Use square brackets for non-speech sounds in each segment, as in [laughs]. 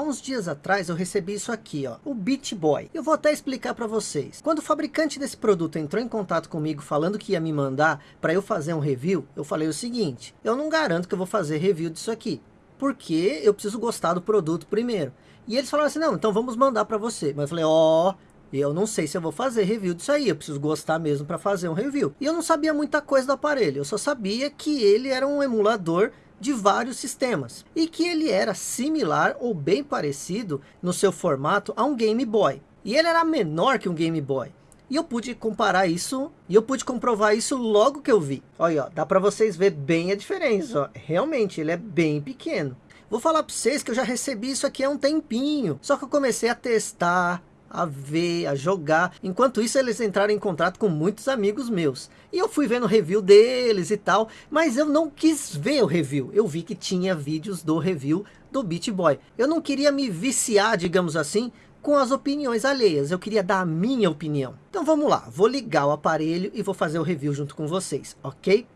Há uns dias atrás eu recebi isso aqui, ó, o Beat Boy. Eu vou até explicar para vocês. Quando o fabricante desse produto entrou em contato comigo falando que ia me mandar para eu fazer um review, eu falei o seguinte, eu não garanto que eu vou fazer review disso aqui, porque eu preciso gostar do produto primeiro. E eles falaram assim, não, então vamos mandar para você. Mas eu falei, ó, oh, eu não sei se eu vou fazer review disso aí, eu preciso gostar mesmo para fazer um review. E eu não sabia muita coisa do aparelho, eu só sabia que ele era um emulador de vários sistemas e que ele era similar ou bem parecido no seu formato a um Game Boy. E ele era menor que um Game Boy. E eu pude comparar isso, e eu pude comprovar isso logo que eu vi. Olha, ó, dá para vocês ver bem a diferença, ó. Realmente, ele é bem pequeno. Vou falar para vocês que eu já recebi isso aqui há um tempinho. Só que eu comecei a testar, a ver, a jogar. Enquanto isso, eles entraram em contato com muitos amigos meus. E eu fui vendo review deles e tal, mas eu não quis ver o review. Eu vi que tinha vídeos do review do Beat Boy. Eu não queria me viciar, digamos assim, com as opiniões alheias. Eu queria dar a minha opinião. Então vamos lá, vou ligar o aparelho e vou fazer o review junto com vocês, ok?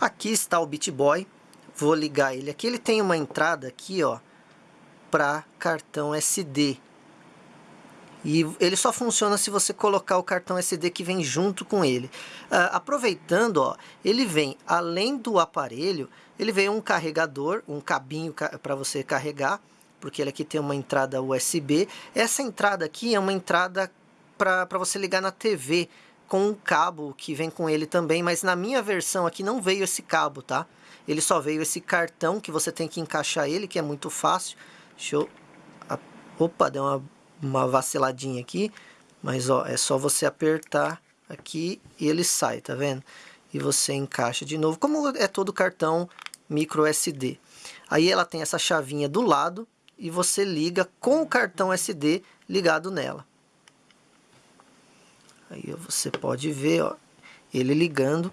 Aqui está o Beat Boy. Vou ligar ele. Aqui ele tem uma entrada aqui, ó, para cartão SD. E ele só funciona se você colocar o cartão SD que vem junto com ele. Uh, aproveitando, ó, ele vem, além do aparelho, ele vem um carregador, um cabinho ca para você carregar, porque ele aqui tem uma entrada USB. Essa entrada aqui é uma entrada para você ligar na TV, com um cabo que vem com ele também, mas na minha versão aqui não veio esse cabo, tá? Ele só veio esse cartão que você tem que encaixar ele, que é muito fácil. Deixa eu... Opa, deu uma uma vaciladinha aqui, mas ó, é só você apertar aqui e ele sai, tá vendo? E você encaixa de novo, como é todo cartão micro SD. Aí ela tem essa chavinha do lado e você liga com o cartão SD ligado nela. Aí você pode ver, ó, ele ligando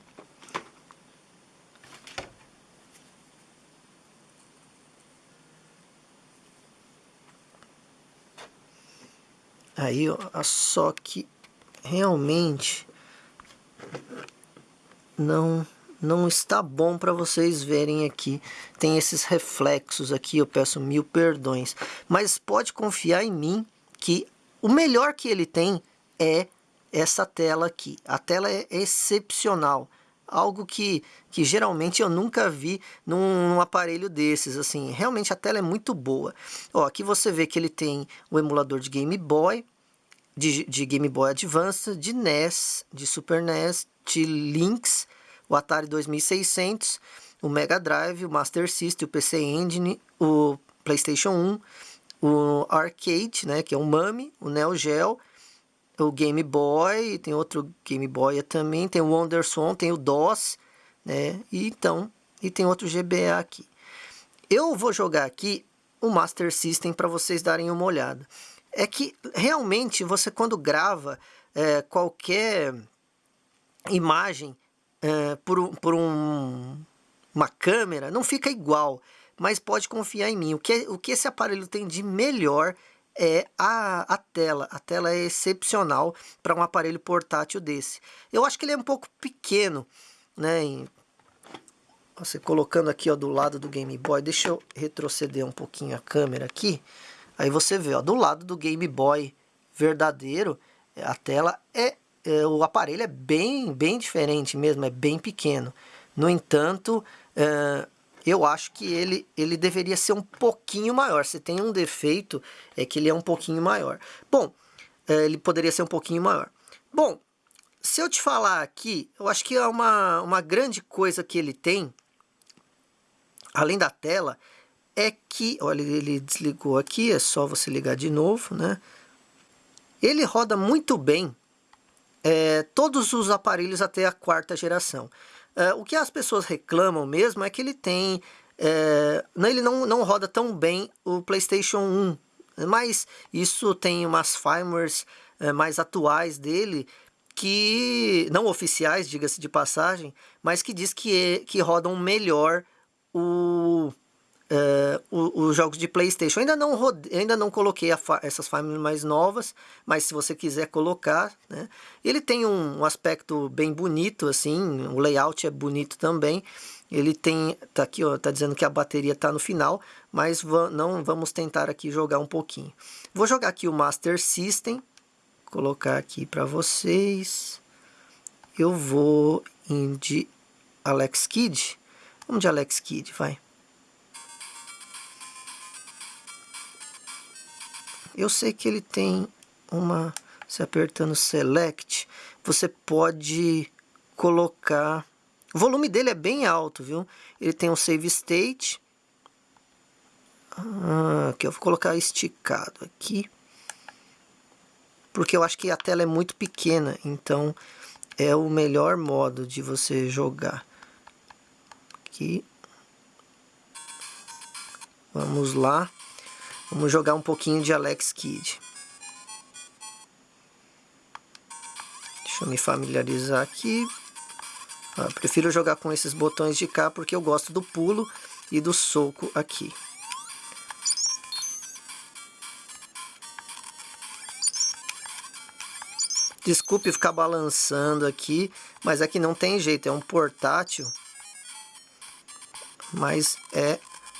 Aí, ó, só que realmente não não está bom para vocês verem aqui. Tem esses reflexos aqui, eu peço mil perdões. Mas pode confiar em mim que o melhor que ele tem é essa tela aqui. A tela é excepcional. Algo que, que geralmente eu nunca vi num, num aparelho desses. Assim, realmente a tela é muito boa. Ó, aqui você vê que ele tem o emulador de Game Boy, de, de Game Boy Advance, de NES, de Super NES, de Lynx, o Atari 2600, o Mega Drive, o Master System, o PC Engine, o PlayStation 1, o Arcade, né, que é o MAME, o Neo Geo, o Game Boy, tem outro Game Boy também, tem o Wonderswan, tem o DOS, né, e então, e tem outro GBA aqui. Eu vou jogar aqui o Master System para vocês darem uma olhada é que realmente você quando grava é, qualquer imagem é, por, por um, uma câmera, não fica igual, mas pode confiar em mim. O que, o que esse aparelho tem de melhor é a, a tela. A tela é excepcional para um aparelho portátil desse. Eu acho que ele é um pouco pequeno, né? Em, você colocando aqui ó, do lado do Game Boy, deixa eu retroceder um pouquinho a câmera aqui. Aí você vê, ó, do lado do Game Boy verdadeiro, a tela é, é o aparelho é bem, bem diferente mesmo, é bem pequeno. No entanto, é, eu acho que ele, ele deveria ser um pouquinho maior. Se tem um defeito, é que ele é um pouquinho maior. Bom, é, ele poderia ser um pouquinho maior. Bom, se eu te falar aqui, eu acho que é uma, uma grande coisa que ele tem, além da tela, é que, olha, ele desligou aqui, é só você ligar de novo, né? Ele roda muito bem é, todos os aparelhos até a quarta geração. É, o que as pessoas reclamam mesmo é que ele tem... É, ele não, não roda tão bem o PlayStation 1, mas isso tem umas firmwares é, mais atuais dele que, não oficiais, diga-se de passagem, mas que diz que, que rodam melhor o uh, os jogos de Playstation. Ainda não, rode... ainda não coloquei fa... essas famílias mais novas, mas se você quiser colocar, né? Ele tem um, um, aspecto bem bonito, assim, o layout é bonito também. Ele tem, tá aqui, ó, tá dizendo que a bateria tá no final, mas não vamos tentar aqui jogar um pouquinho. Vou jogar aqui o Master System, colocar aqui para vocês. Eu vou em de Alex Kidd. Vamos de Alex Kidd, vai. Eu sei que ele tem uma... Se apertando Select, você pode colocar... O volume dele é bem alto, viu? Ele tem um Save State. Ah, aqui eu vou colocar esticado aqui. Porque eu acho que a tela é muito pequena, então é o melhor modo de você jogar. Aqui. Vamos lá. Vamos jogar um pouquinho de Alex Kidd. Deixa eu me familiarizar aqui. Ah, prefiro jogar com esses botões de cá porque eu gosto do pulo e do soco aqui. Desculpe ficar balançando aqui, mas aqui não tem jeito, é um portátil. Mas é,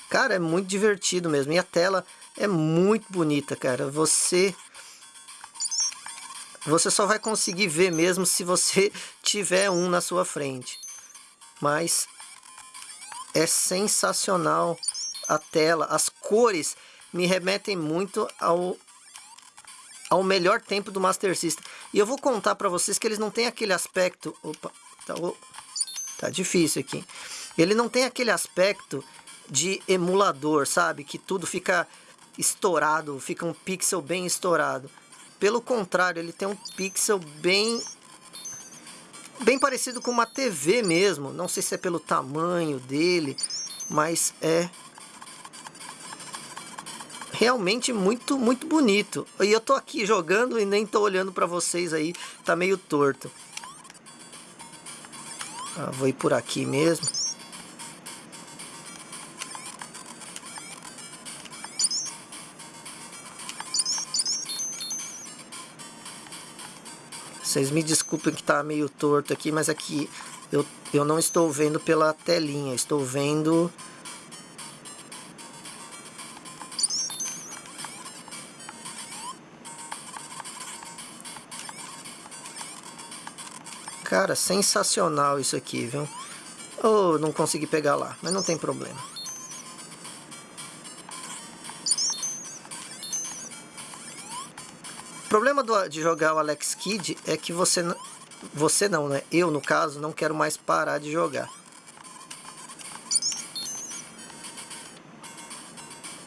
cara, é muito divertido mesmo. E a tela é muito bonita, cara. Você você só vai conseguir ver mesmo se você [laughs] tiver um na sua frente. Mas é sensacional a tela, as cores me remetem muito ao ao melhor tempo do Master System. E eu vou contar para vocês que eles não têm aquele aspecto, opa, tá, tá difícil aqui. Ele não tem aquele aspecto de emulador, sabe? Que tudo fica estourado, fica um pixel bem estourado. Pelo contrário, ele tem um pixel bem bem parecido com uma TV mesmo. Não sei se é pelo tamanho dele, mas é realmente muito, muito bonito. E eu tô aqui jogando e nem tô olhando para vocês aí, tá meio torto. Ah, vou ir por aqui mesmo. Vocês me desculpem que está meio torto aqui, mas aqui eu, eu não estou vendo pela telinha, estou vendo... Cara, sensacional isso aqui, viu? Oh, não consegui pegar lá, mas não tem problema. O problema do, de jogar o Alex Kidd é que você, você não, né? Eu, no caso, não quero mais parar de jogar.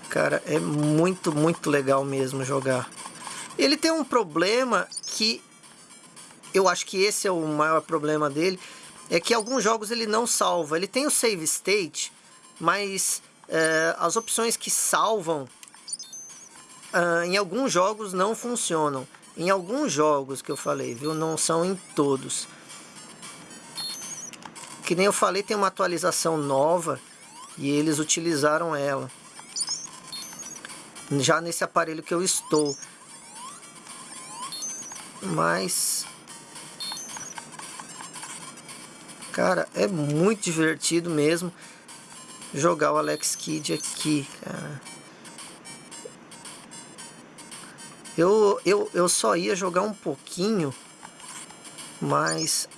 Cara, é muito, muito legal mesmo jogar. Ele tem um problema que eu acho que esse é o maior problema dele, é que alguns jogos ele não salva. Ele tem o save state, mas é, as opções que salvam uh, em alguns jogos não funcionam. Em alguns jogos que eu falei, viu? Não são em todos. Que nem eu falei, tem uma atualização nova e eles utilizaram ela. Já nesse aparelho que eu estou. Mas... Cara, é muito divertido mesmo jogar o Alex Kidd aqui, cara. Eu, eu, eu só ia jogar um pouquinho, mas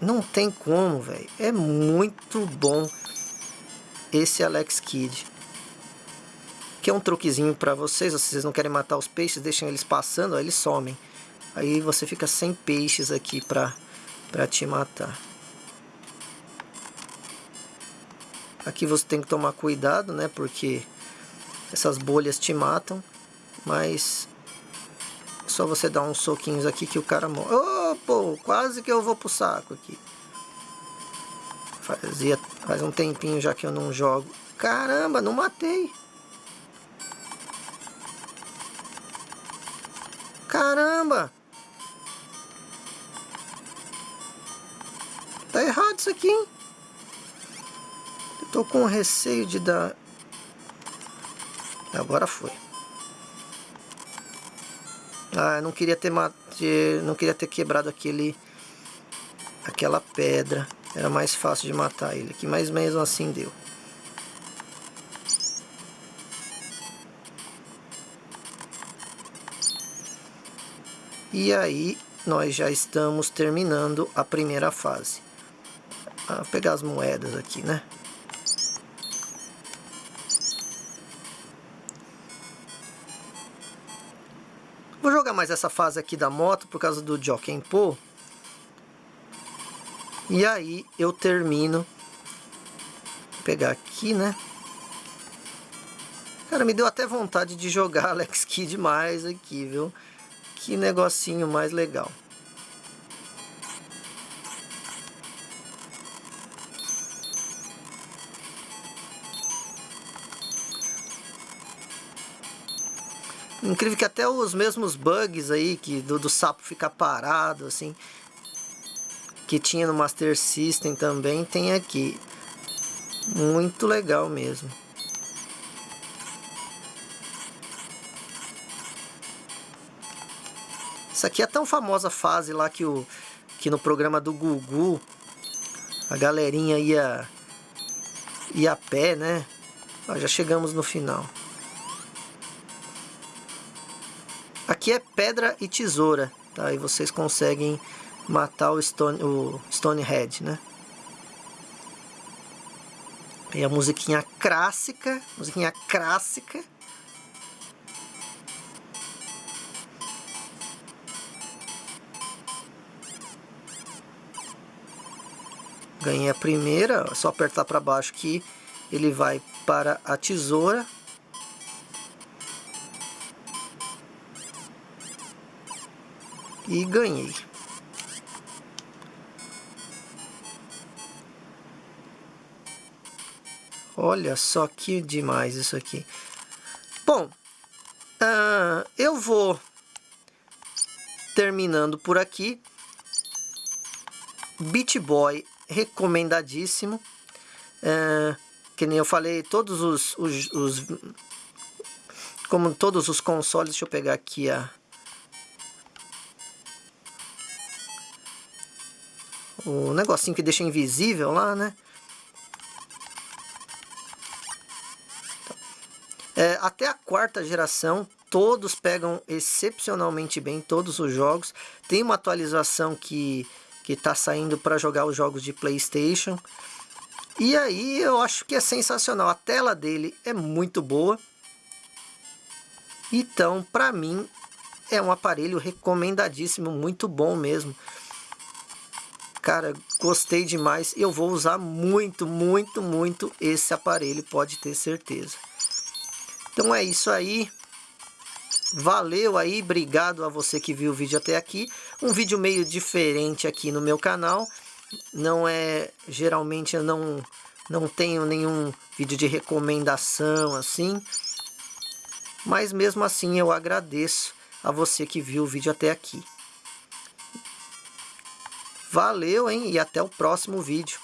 não tem como, velho. É muito bom esse Alex Kidd. Que é um truquezinho para vocês, se vocês não querem matar os peixes, deixem eles passando, aí eles somem. Aí você fica sem peixes aqui pra, pra te matar. Aqui você tem que tomar cuidado, né? Porque essas bolhas te matam. Mas só você dar uns soquinhos aqui que o cara morre. Oh, pô, quase que eu vou pro saco aqui. Fazia, faz um tempinho já que eu não jogo. Caramba, não matei. Caramba. Tá errado isso aqui, hein? Eu tô com receio de dar... Agora foi. Ah, eu não queria ter, não queria ter quebrado aquele aquela pedra. era mais fácil de matar ele aqui, mas mesmo assim deu. E aí nós já estamos terminando a primeira fase. Vou pegar as moedas aqui, né? Mais essa fase aqui da moto por causa do Jockey Po. E aí eu termino. Vou pegar aqui, né? Cara, me deu até vontade de jogar [laughs] Alex Kidd mais aqui, viu? Que negocinho mais legal. Incrível que até os mesmos bugs aí, que do, do sapo ficar parado, assim, que tinha no Master System também, tem aqui. Muito legal mesmo. Isso aqui é tão famosa fase lá que, o, que no programa do Gugu a galerinha ia, ia a pé, né? Ó, já chegamos no final. Aqui é pedra e tesoura, tá? E vocês conseguem matar o Stone, o Stonehead, né? E a musiquinha clássica, musiquinha clássica. Ganhei a primeira, é só apertar para baixo que ele vai para a tesoura. E ganhei. Olha só que demais isso aqui. Bom, uh, eu vou terminando por aqui. Beat Boy recomendadíssimo. É, que nem eu falei, todos os, os, os, Como todos os consoles, deixa eu pegar aqui a. O negocinho que deixa invisível lá, né? É, até a quarta geração, todos pegam excepcionalmente bem, todos os jogos. Tem uma atualização que que está saindo para jogar os jogos de Playstation. E aí eu acho que é sensacional, a tela dele é muito boa. Então, para mim, é um aparelho recomendadíssimo, muito bom mesmo. Cara, gostei demais. Eu vou usar muito, muito, muito esse aparelho, pode ter certeza. Então é isso aí. Valeu aí, obrigado a você que viu o vídeo até aqui. Um vídeo meio diferente aqui no meu canal. Não é, geralmente eu não, não tenho nenhum vídeo de recomendação assim. Mas mesmo assim eu agradeço a você que viu o vídeo até aqui. Valeu, hein? E até o próximo vídeo.